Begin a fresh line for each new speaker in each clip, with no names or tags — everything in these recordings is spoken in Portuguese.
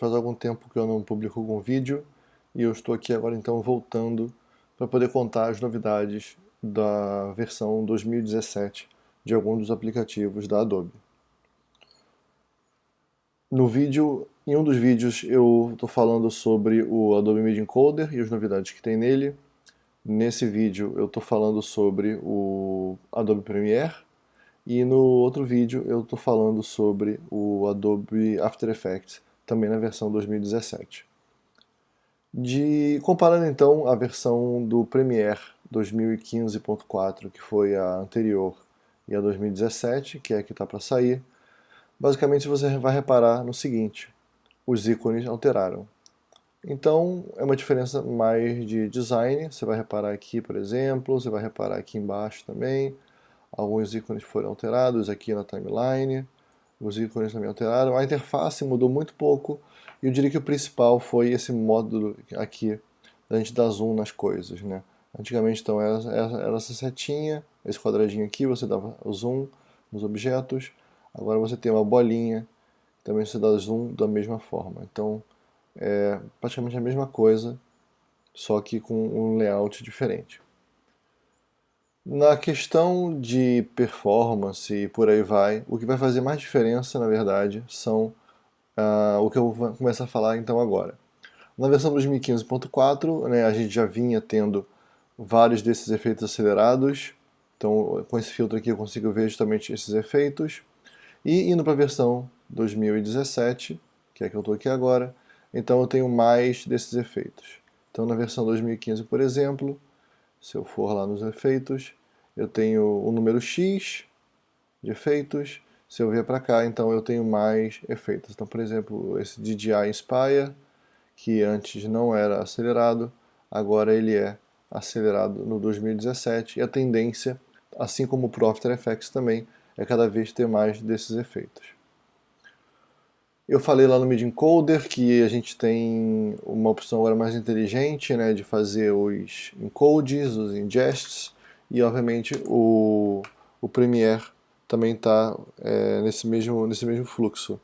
faz algum tempo que eu não publico algum vídeo e eu estou aqui agora então voltando para poder contar as novidades da versão 2017 de alguns dos aplicativos da Adobe. No vídeo, em um dos vídeos eu estou falando sobre o Adobe Media Encoder e as novidades que tem nele. Nesse vídeo eu estou falando sobre o Adobe Premiere e no outro vídeo eu estou falando sobre o Adobe After Effects, também na versão 2017. De, comparando então a versão do Premiere 2015.4, que foi a anterior, e a 2017, que é a que está para sair, basicamente você vai reparar no seguinte, os ícones alteraram. Então é uma diferença mais de design, você vai reparar aqui, por exemplo, você vai reparar aqui embaixo também, alguns ícones foram alterados aqui na timeline, os ícones também alteraram, a interface mudou muito pouco, e eu diria que o principal foi esse módulo aqui, da gente dar zoom nas coisas, né? Antigamente então era, era essa setinha, esse quadradinho aqui, você dava o zoom nos objetos, Agora você tem uma bolinha, também você dá zoom da mesma forma. Então é praticamente a mesma coisa, só que com um layout diferente. Na questão de performance e por aí vai, o que vai fazer mais diferença, na verdade, são uh, o que eu vou começar a falar então agora. Na versão 2015.4, né, a gente já vinha tendo vários desses efeitos acelerados, então com esse filtro aqui eu consigo ver justamente esses efeitos. E indo para a versão 2017, que é que eu estou aqui agora, então eu tenho mais desses efeitos. Então na versão 2015, por exemplo, se eu for lá nos efeitos, eu tenho o número X de efeitos, se eu vier para cá, então eu tenho mais efeitos. Então, por exemplo, esse DJI Inspire, que antes não era acelerado, agora ele é acelerado no 2017, e a tendência, assim como o Pro After Effects também, é cada vez ter mais desses efeitos. Eu falei lá no Media Encoder que a gente tem uma opção agora mais inteligente né, de fazer os encodes, os ingests, e obviamente o, o Premiere também está é, nesse, mesmo, nesse mesmo fluxo.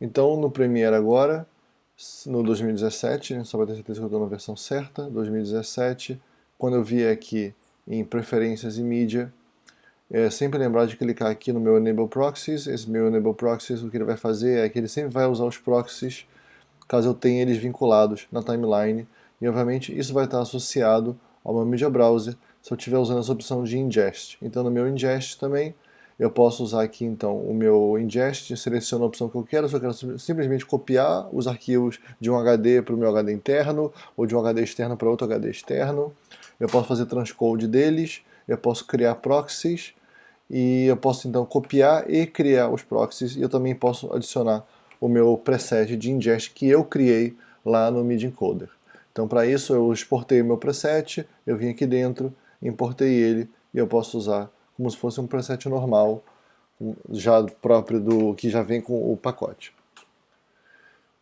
Então no Premiere agora, no 2017, né, só para ter certeza que eu estou na versão certa, 2017, quando eu vier aqui em Preferências e Mídia, é sempre lembrar de clicar aqui no meu Enable Proxies. Esse meu Enable Proxies, o que ele vai fazer é que ele sempre vai usar os proxies caso eu tenha eles vinculados na timeline. E obviamente isso vai estar associado ao meu Media Browser se eu estiver usando essa opção de ingest. Então no meu ingest também eu posso usar aqui então o meu ingest, seleciono a opção que eu quero, se eu quero simplesmente copiar os arquivos de um HD para o meu HD interno, ou de um HD externo para outro HD externo. Eu posso fazer transcode deles, eu posso criar proxies, e eu posso então copiar e criar os proxies e eu também posso adicionar o meu preset de ingest que eu criei lá no MIDI Encoder. Então para isso eu exportei o meu preset, eu vim aqui dentro, importei ele e eu posso usar como se fosse um preset normal, já próprio do que já vem com o pacote.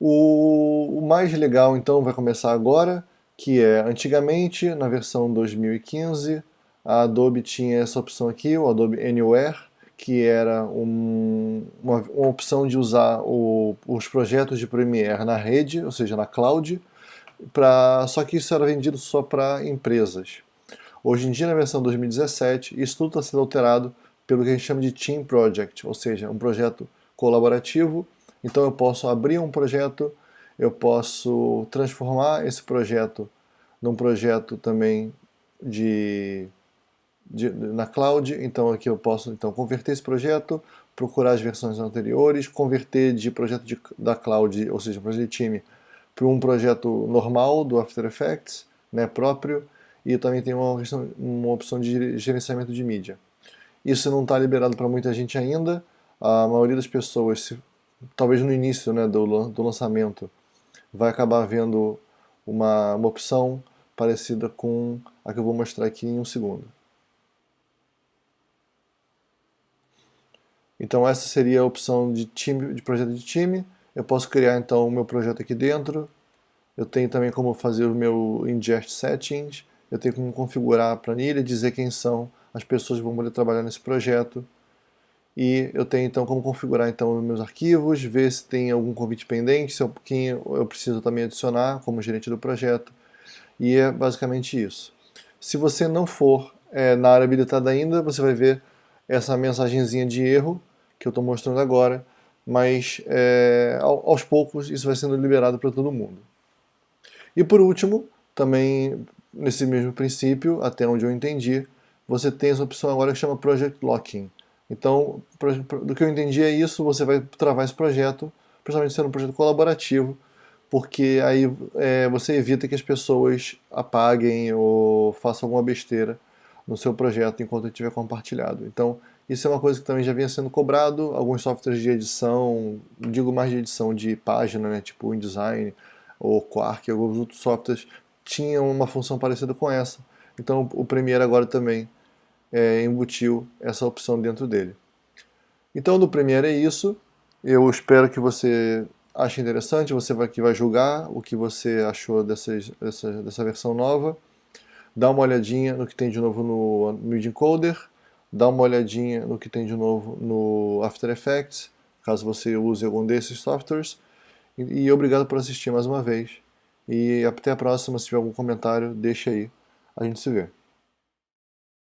O, o mais legal então vai começar agora, que é antigamente na versão 2015 a Adobe tinha essa opção aqui, o Adobe Anywhere, que era um, uma, uma, opção de usar o, os projetos de Premiere na rede, ou seja, na cloud, pra, só que isso era vendido só para empresas. Hoje em dia, na versão 2017, isso tudo está sendo alterado pelo que a gente chama de Team Project, ou seja, um projeto colaborativo. Então eu posso abrir um projeto, eu posso transformar esse projeto num projeto também de de, na cloud, então aqui eu posso então converter esse projeto, procurar as versões anteriores, converter de projeto de, da cloud, ou seja, projeto de time, para um projeto normal do After Effects, né, próprio, e também tem uma, uma opção de gerenciamento de mídia. Isso não está liberado para muita gente ainda, a maioria das pessoas, se, talvez no início né, do, do lançamento, vai acabar vendo uma, uma opção parecida com a que eu vou mostrar aqui em um segundo. Então essa seria a opção de, time, de projeto de time. Eu posso criar então o meu projeto aqui dentro. Eu tenho também como fazer o meu ingest settings. Eu tenho como configurar a planilha, dizer quem são as pessoas que vão poder trabalhar nesse projeto. e eu tenho então como configurar então meus arquivos, ver se tem algum convite pendente, se é um pouquinho eu preciso também adicionar como gerente do projeto, e é basicamente isso. Se você não for é, na área habilitada ainda, você vai ver essa mensagenzinha de erro que eu estou mostrando agora, mas é, aos poucos isso vai sendo liberado para todo mundo. E por último, também nesse mesmo princípio, até onde eu entendi, você tem essa opção agora que chama Project Locking. Então, do que eu entendi é isso, você vai travar esse projeto, principalmente sendo um projeto colaborativo, porque aí é, você evita que as pessoas apaguem ou façam alguma besteira no seu projeto enquanto estiver compartilhado. Então, isso é uma coisa que também já vinha sendo cobrado, alguns softwares de edição, digo mais de edição de página, né, tipo InDesign ou Quark, alguns outros softwares tinham uma função parecida com essa. Então o Premiere agora também é, embutiu essa opção dentro dele. Então no Premiere é isso. Eu espero que você ache interessante, você vai, que vai julgar o que você achou dessas, dessa, dessa versão nova. Dá uma olhadinha no que tem de novo no Media Encoder, dá uma olhadinha no que tem de novo no After Effects, caso você use algum desses softwares. E, e obrigado por assistir mais uma vez. E até a próxima, se tiver algum comentário, deixa aí. A gente se vê.